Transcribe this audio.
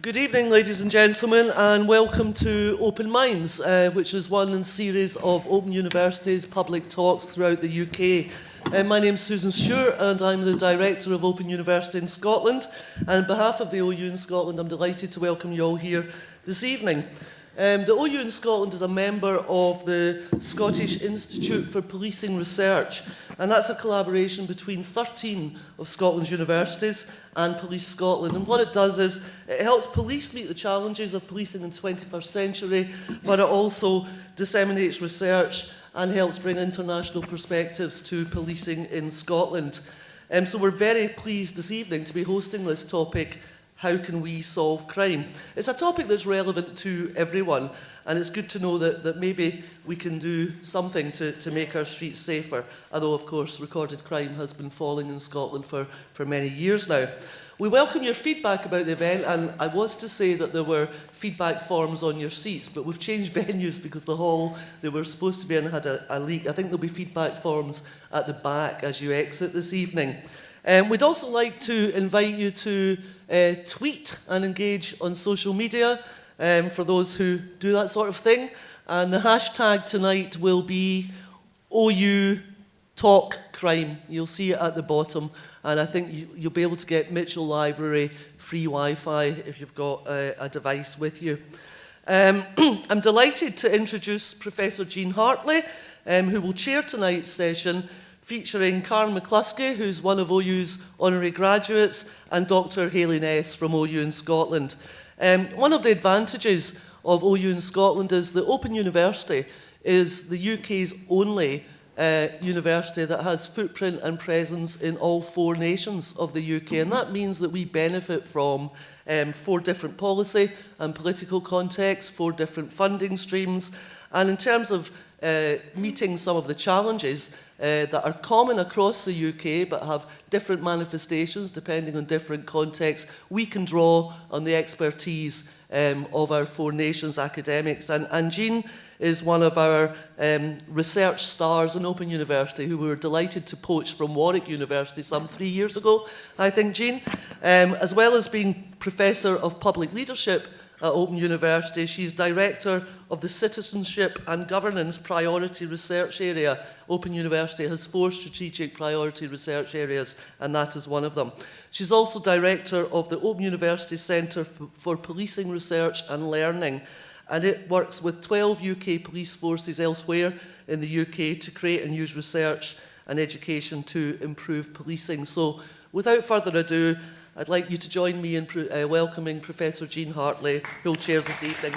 Good evening, ladies and gentlemen, and welcome to Open Minds, uh, which is one in a series of Open University's public talks throughout the UK. Uh, my is Susan Stewart, and I'm the Director of Open University in Scotland. And on behalf of the OU in Scotland, I'm delighted to welcome you all here this evening. Um, the OU in Scotland is a member of the Scottish Institute for Policing Research, and that's a collaboration between 13 of Scotland's universities and Police Scotland. And what it does is it helps police meet the challenges of policing in the 21st century, but it also disseminates research and helps bring international perspectives to policing in Scotland. Um, so we're very pleased this evening to be hosting this topic how can we solve crime? It's a topic that's relevant to everyone and it's good to know that, that maybe we can do something to, to make our streets safer, although of course recorded crime has been falling in Scotland for, for many years now. We welcome your feedback about the event and I was to say that there were feedback forms on your seats but we've changed venues because the hall they were supposed to be in had a, a leak. I think there'll be feedback forms at the back as you exit this evening. Um, we'd also like to invite you to uh, tweet and engage on social media um, for those who do that sort of thing. And the hashtag tonight will be OU Talk Crime. You'll see it at the bottom. And I think you, you'll be able to get Mitchell Library free Wi-Fi if you've got uh, a device with you. Um, I'm delighted to introduce Professor Jean Hartley, um, who will chair tonight's session featuring Karen McCluskey, who's one of OU's honorary graduates, and Dr Hayley Ness from OU in Scotland. Um, one of the advantages of OU in Scotland is that Open University is the UK's only uh, university that has footprint and presence in all four nations of the UK. And that means that we benefit from um, four different policy and political contexts, four different funding streams. And in terms of uh, meeting some of the challenges, uh, that are common across the UK but have different manifestations depending on different contexts, we can draw on the expertise um, of our four nations academics. And, and Jean is one of our um, research stars in Open University who we were delighted to poach from Warwick University some three years ago, I think, Jean. Um, as well as being Professor of Public Leadership at Open University. She's Director of the Citizenship and Governance Priority Research Area. Open University has four strategic priority research areas, and that is one of them. She's also Director of the Open University Centre for Policing Research and Learning, and it works with 12 UK police forces elsewhere in the UK to create and use research and education to improve policing. So without further ado, I'd like you to join me in uh, welcoming Professor Jean Hartley, who will chair this evening.